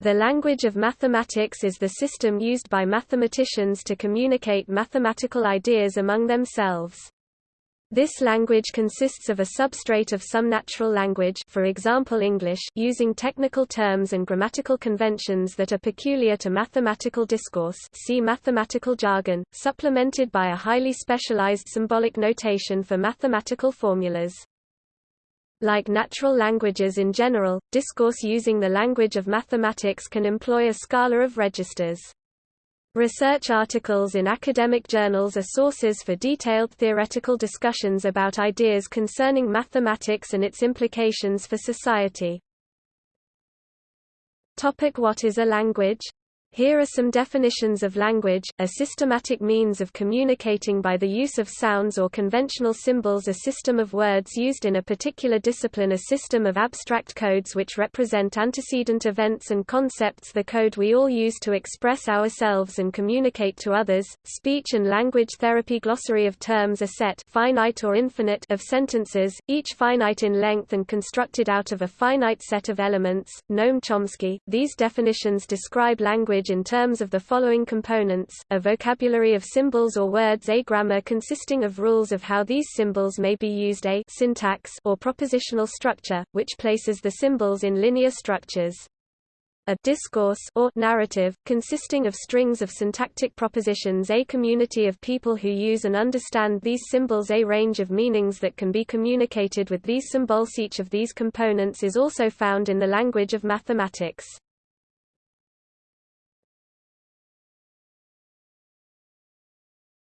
The language of mathematics is the system used by mathematicians to communicate mathematical ideas among themselves. This language consists of a substrate of some natural language for example English using technical terms and grammatical conventions that are peculiar to mathematical discourse see mathematical jargon, supplemented by a highly specialized symbolic notation for mathematical formulas. Like natural languages in general, discourse using the language of mathematics can employ a scala of registers. Research articles in academic journals are sources for detailed theoretical discussions about ideas concerning mathematics and its implications for society. Topic what is a language? Here are some definitions of language, a systematic means of communicating by the use of sounds or conventional symbols a system of words used in a particular discipline a system of abstract codes which represent antecedent events and concepts the code we all use to express ourselves and communicate to others, speech and language therapy glossary of terms a set finite or infinite of sentences, each finite in length and constructed out of a finite set of elements, Noam Chomsky. These definitions describe language language in terms of the following components, a vocabulary of symbols or words a grammar consisting of rules of how these symbols may be used a syntax or propositional structure, which places the symbols in linear structures a discourse or narrative, consisting of strings of syntactic propositions a community of people who use and understand these symbols a range of meanings that can be communicated with these symbols each of these components is also found in the language of mathematics.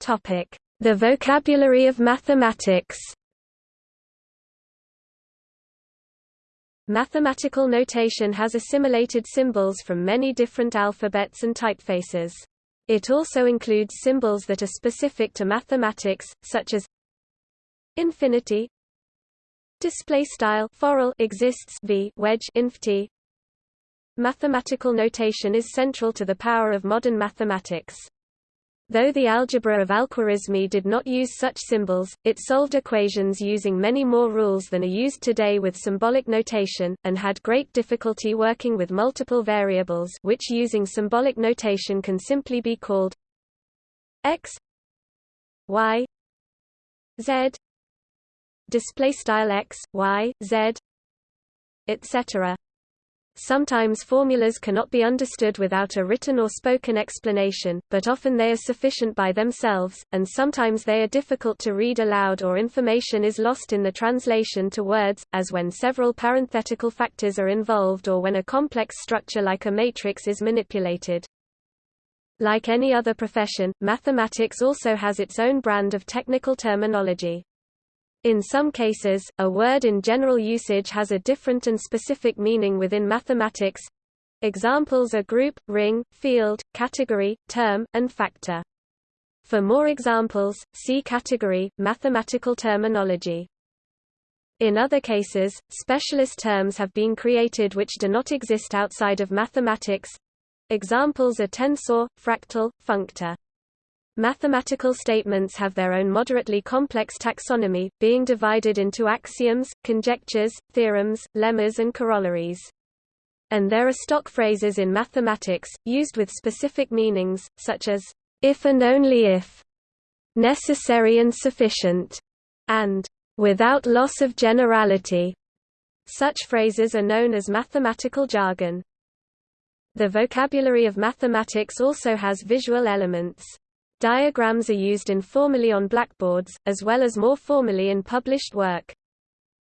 The vocabulary of mathematics Mathematical notation has assimilated symbols from many different alphabets and typefaces. It also includes symbols that are specific to mathematics, such as infinity, display style forall exists v wedge inf t. Mathematical notation is central to the power of modern mathematics. Though the algebra of Al-Khwarizmi did not use such symbols, it solved equations using many more rules than are used today with symbolic notation, and had great difficulty working with multiple variables which using symbolic notation can simply be called x y z display style x y z etc Sometimes formulas cannot be understood without a written or spoken explanation, but often they are sufficient by themselves, and sometimes they are difficult to read aloud or information is lost in the translation to words, as when several parenthetical factors are involved or when a complex structure like a matrix is manipulated. Like any other profession, mathematics also has its own brand of technical terminology. In some cases, a word in general usage has a different and specific meaning within mathematics. Examples are group, ring, field, category, term, and factor. For more examples, see category, mathematical terminology. In other cases, specialist terms have been created which do not exist outside of mathematics. Examples are tensor, fractal, functor. Mathematical statements have their own moderately complex taxonomy, being divided into axioms, conjectures, theorems, lemmas and corollaries. And there are stock phrases in mathematics, used with specific meanings, such as, if and only if, necessary and sufficient, and without loss of generality. Such phrases are known as mathematical jargon. The vocabulary of mathematics also has visual elements. Diagrams are used informally on blackboards, as well as more formally in published work.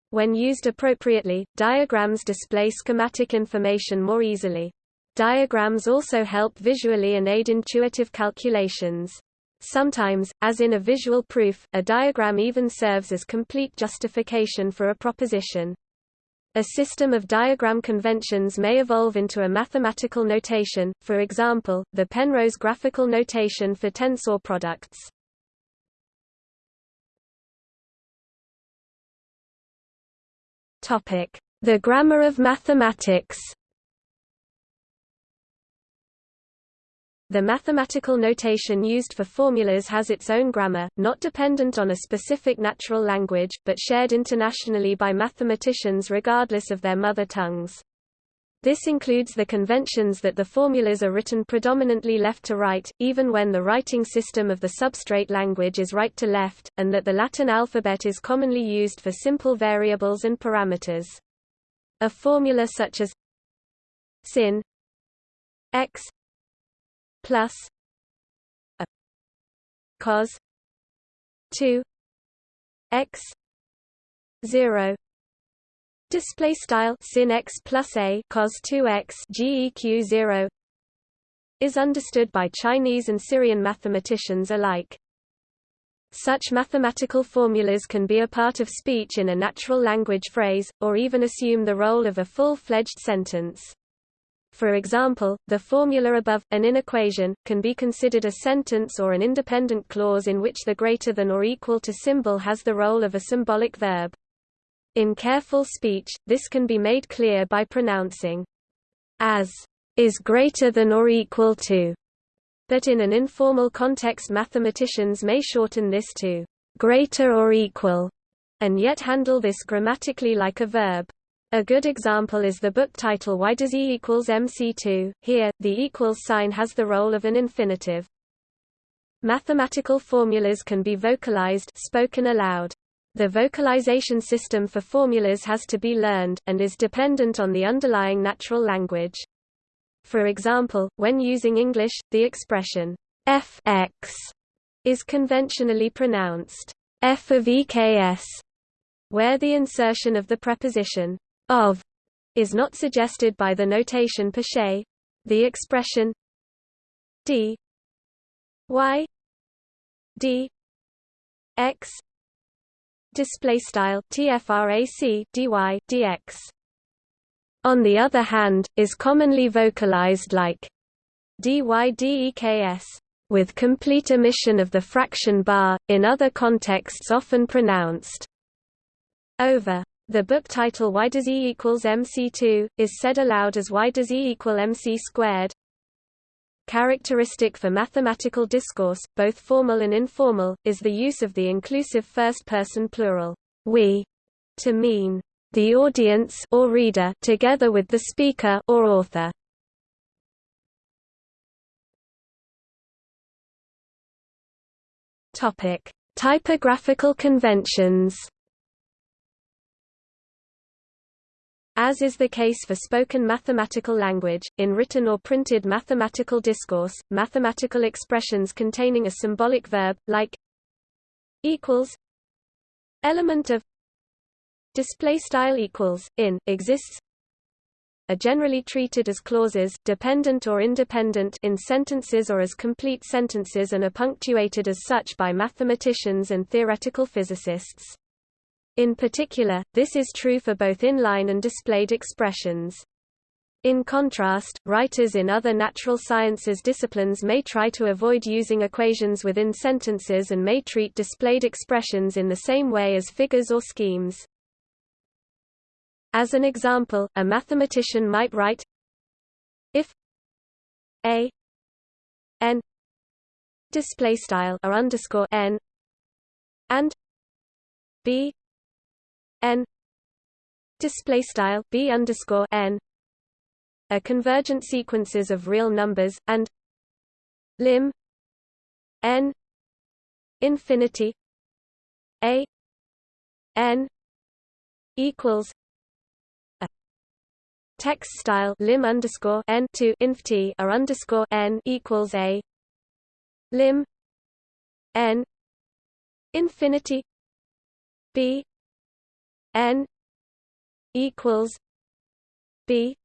When used appropriately, diagrams display schematic information more easily. Diagrams also help visually and aid intuitive calculations. Sometimes, as in a visual proof, a diagram even serves as complete justification for a proposition. A system of diagram conventions may evolve into a mathematical notation, for example, the Penrose graphical notation for tensor products. The grammar of mathematics The mathematical notation used for formulas has its own grammar, not dependent on a specific natural language, but shared internationally by mathematicians regardless of their mother tongues. This includes the conventions that the formulas are written predominantly left to right, even when the writing system of the substrate language is right to left, and that the Latin alphabet is commonly used for simple variables and parameters. A formula such as sin x plus a cos 2 x 0 Display style sin x plus a cos 2x geq 0 is understood by Chinese and Syrian mathematicians alike. Such mathematical formulas can be a part of speech in a natural language phrase, or even assume the role of a full-fledged sentence. For example, the formula above, an inequation, can be considered a sentence or an independent clause in which the greater than or equal to symbol has the role of a symbolic verb. In careful speech, this can be made clear by pronouncing as is greater than or equal to, but in an informal context mathematicians may shorten this to greater or equal, and yet handle this grammatically like a verb. A good example is the book title Why Does E equals MC2? Here, the equals sign has the role of an infinitive. Mathematical formulas can be vocalized spoken aloud. The vocalization system for formulas has to be learned, and is dependent on the underlying natural language. For example, when using English, the expression fx is conventionally pronounced f of eks, where the insertion of the preposition of is not suggested by the notation per se. The expression d y d x display style tfrac dy dx on the other hand is commonly vocalized like dydeks with complete omission of the fraction bar in other contexts often pronounced over the book title Why does E equals MC2 is said aloud as Why does E equal MC squared Characteristic for mathematical discourse, both formal and informal, is the use of the inclusive first-person plural, we, to mean the audience or reader together with the speaker or author. Topic: Typographical conventions. As is the case for spoken mathematical language, in written or printed mathematical discourse, mathematical expressions containing a symbolic verb, like equals element of display style equals in exists are generally treated as clauses dependent or independent in sentences or as complete sentences and are punctuated as such by mathematicians and theoretical physicists. In particular, this is true for both inline and displayed expressions. In contrast, writers in other natural sciences disciplines may try to avoid using equations within sentences and may treat displayed expressions in the same way as figures or schemes. As an example, a mathematician might write if a n display style or underscore n and b n display style b underscore n. Are convergent sequences of real numbers and lim n infinity a n equals a. Text style lim underscore n to inft or underscore n equals a. Lim n infinity b n equals b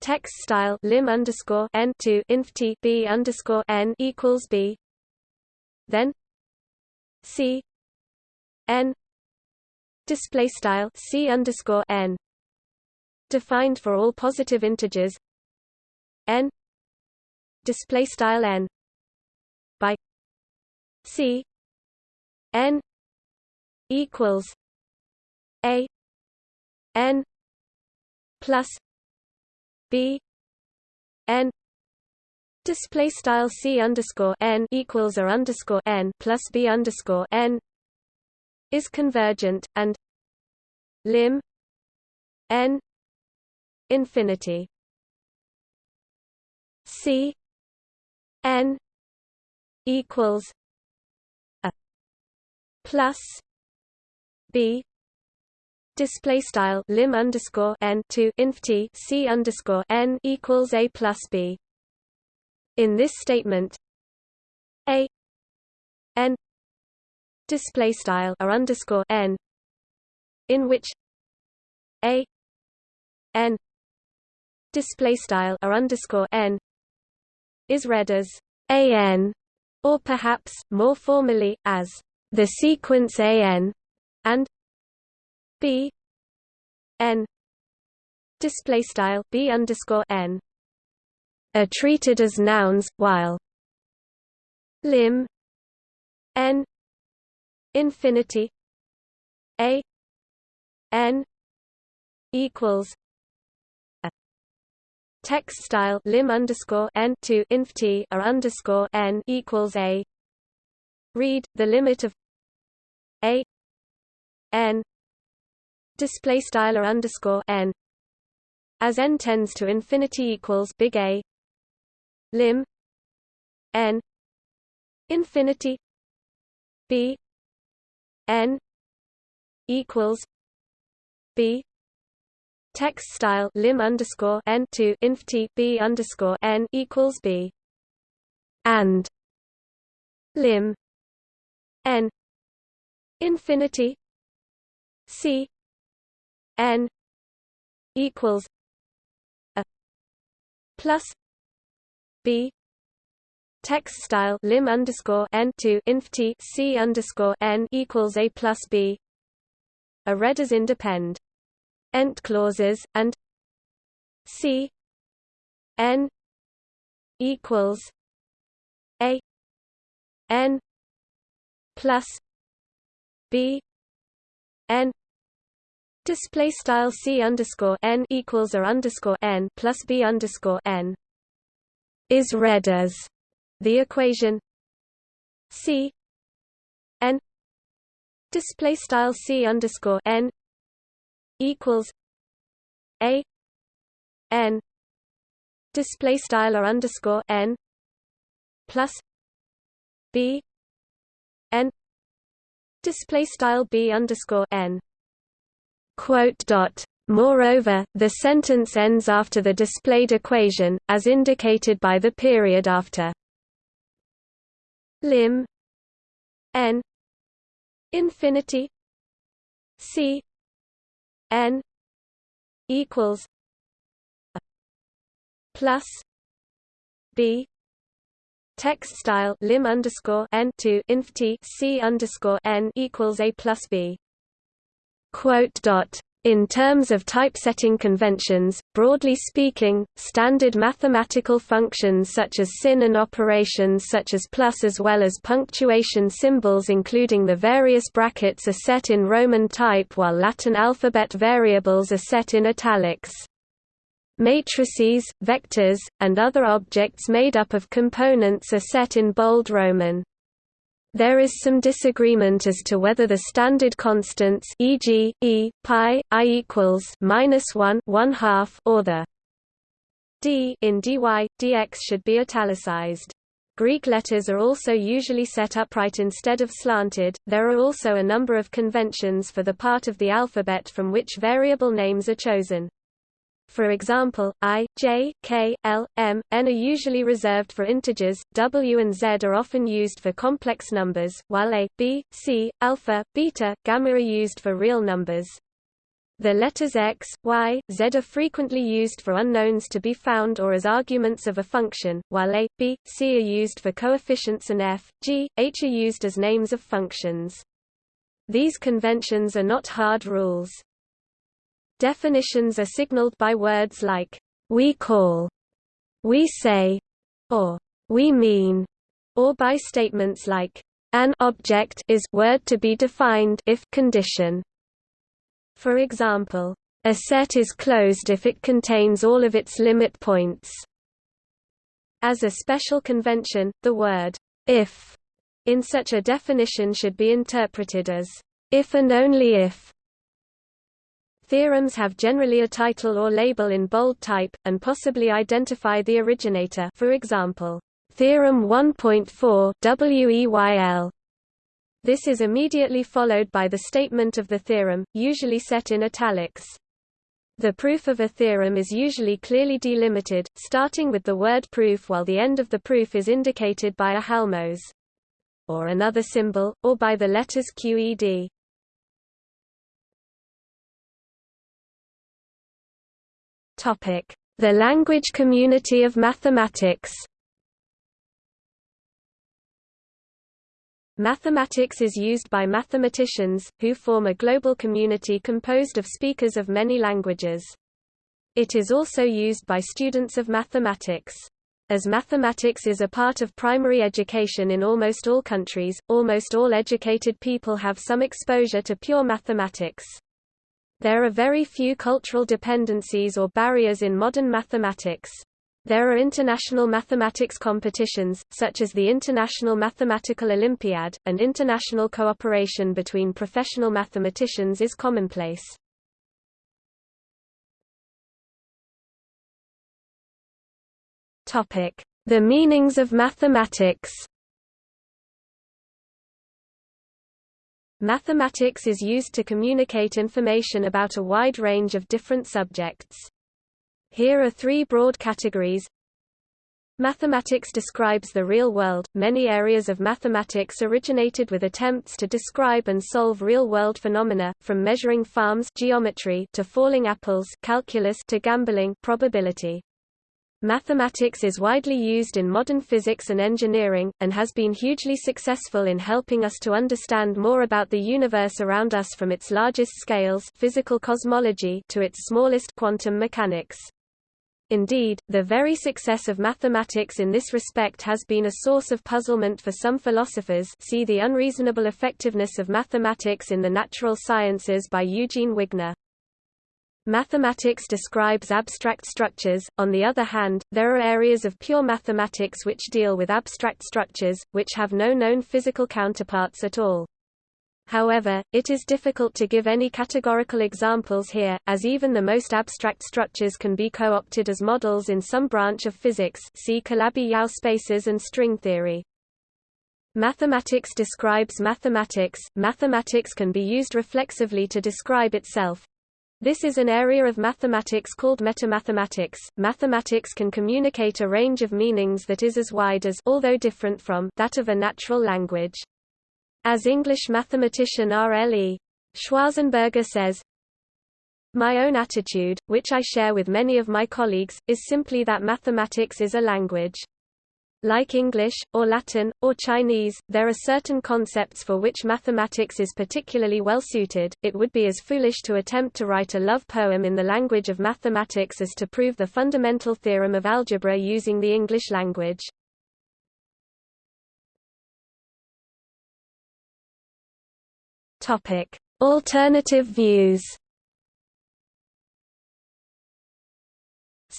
text style lim underscore n to inf t b underscore n equals b. Then c n display style c underscore n defined for all positive integers. N display style n by c n equals a n plus b n. Display style c underscore n equals or underscore n plus b underscore n is convergent and lim n infinity. C n equals a plus b display style lim underscore n to inf t c underscore n equals a plus b. In this statement, a n display style r underscore n in which a n display style r underscore n is read as a n or perhaps more formally as the sequence a n b n display style b underscore n are treated as nouns, while lim n infinity a n equals a. Text style lim underscore n to inf t or underscore n equals a. Read the limit of a n display style or underscore n as n tends to infinity equals big A lim n infinity b n equals b text style lim underscore n to inf t b underscore n equals b and lim n infinity c n equals a plus b text style lim underscore n to inf t c underscore n equals a plus b. Are read as independ ent clauses and c n equals a n plus b n Display style c underscore n equals a underscore n plus b underscore n is read as the equation c n display style c underscore n equals a n display style or underscore n plus b n display style b underscore n Moreover, the sentence ends after the displayed equation, as indicated by the period after. Lim. N. Infinity. C. N. equals plus b. Text style lim underscore n to inf t c underscore n equals a plus b in terms of typesetting conventions, broadly speaking, standard mathematical functions such as sin and operations such as plus as well as punctuation symbols including the various brackets are set in Roman type while Latin alphabet variables are set in italics. Matrices, vectors, and other objects made up of components are set in bold Roman. There is some disagreement as to whether the standard constants e.g., e, pi, i equals minus one one half or the d in dy, dx should be italicized. Greek letters are also usually set upright instead of slanted. There are also a number of conventions for the part of the alphabet from which variable names are chosen. For example, i, j, k, l, m, n are usually reserved for integers, w and z are often used for complex numbers, while a, b, c, alpha, beta, gamma are used for real numbers. The letters x, y, z are frequently used for unknowns to be found or as arguments of a function, while a, b, c are used for coefficients and f, g, h are used as names of functions. These conventions are not hard rules. Definitions are signaled by words like, we call, we say, or we mean, or by statements like, an object is word to be defined if condition. For example, a set is closed if it contains all of its limit points. As a special convention, the word if in such a definition should be interpreted as if and only if Theorems have generally a title or label in bold type, and possibly identify the originator for example, Theorem 1.4 WEYL. This is immediately followed by the statement of the theorem, usually set in italics. The proof of a theorem is usually clearly delimited, starting with the word proof while the end of the proof is indicated by a halmos or another symbol, or by the letters QED. The language community of mathematics Mathematics is used by mathematicians, who form a global community composed of speakers of many languages. It is also used by students of mathematics. As mathematics is a part of primary education in almost all countries, almost all educated people have some exposure to pure mathematics. There are very few cultural dependencies or barriers in modern mathematics. There are international mathematics competitions, such as the International Mathematical Olympiad, and international cooperation between professional mathematicians is commonplace. The meanings of mathematics Mathematics is used to communicate information about a wide range of different subjects. Here are three broad categories. Mathematics describes the real world. Many areas of mathematics originated with attempts to describe and solve real-world phenomena, from measuring farms geometry to falling apples calculus to gambling probability. Mathematics is widely used in modern physics and engineering, and has been hugely successful in helping us to understand more about the universe around us from its largest scales physical cosmology to its smallest quantum mechanics. Indeed, the very success of mathematics in this respect has been a source of puzzlement for some philosophers see The Unreasonable Effectiveness of Mathematics in the Natural Sciences by Eugene Wigner. Mathematics describes abstract structures, on the other hand, there are areas of pure mathematics which deal with abstract structures, which have no known physical counterparts at all. However, it is difficult to give any categorical examples here, as even the most abstract structures can be co-opted as models in some branch of physics see Calabi-Yau spaces and string theory. Mathematics describes mathematics. Mathematics can be used reflexively to describe itself. This is an area of mathematics called metamathematics. Mathematics can communicate a range of meanings that is as wide as although different from that of a natural language. As English mathematician R. L. E. Schwarzenberger says, My own attitude, which I share with many of my colleagues, is simply that mathematics is a language. Like English, or Latin, or Chinese, there are certain concepts for which mathematics is particularly well suited. It would be as foolish to attempt to write a love poem in the language of mathematics as to prove the fundamental theorem of algebra using the English language. Topic: Alternative views.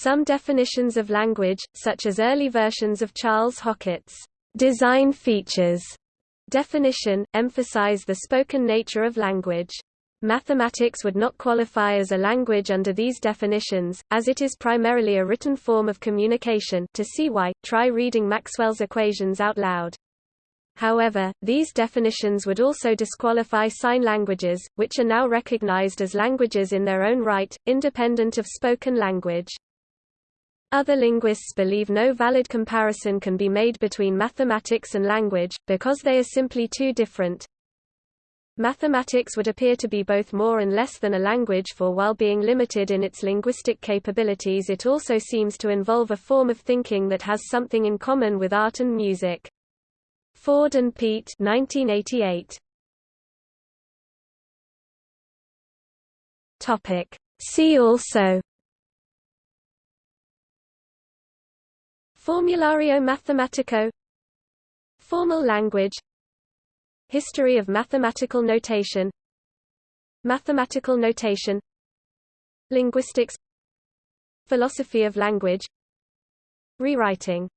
Some definitions of language, such as early versions of Charles Hockett's design features definition, emphasize the spoken nature of language. Mathematics would not qualify as a language under these definitions, as it is primarily a written form of communication to see why, try reading Maxwell's equations out loud. However, these definitions would also disqualify sign languages, which are now recognized as languages in their own right, independent of spoken language. Other linguists believe no valid comparison can be made between mathematics and language, because they are simply too different. Mathematics would appear to be both more and less than a language for while being limited in its linguistic capabilities it also seems to involve a form of thinking that has something in common with art and music. Ford and Peat 1988. Topic See also Formulario Mathematico. Formal language. History of mathematical notation. Mathematical notation. Linguistics. Philosophy of language. Rewriting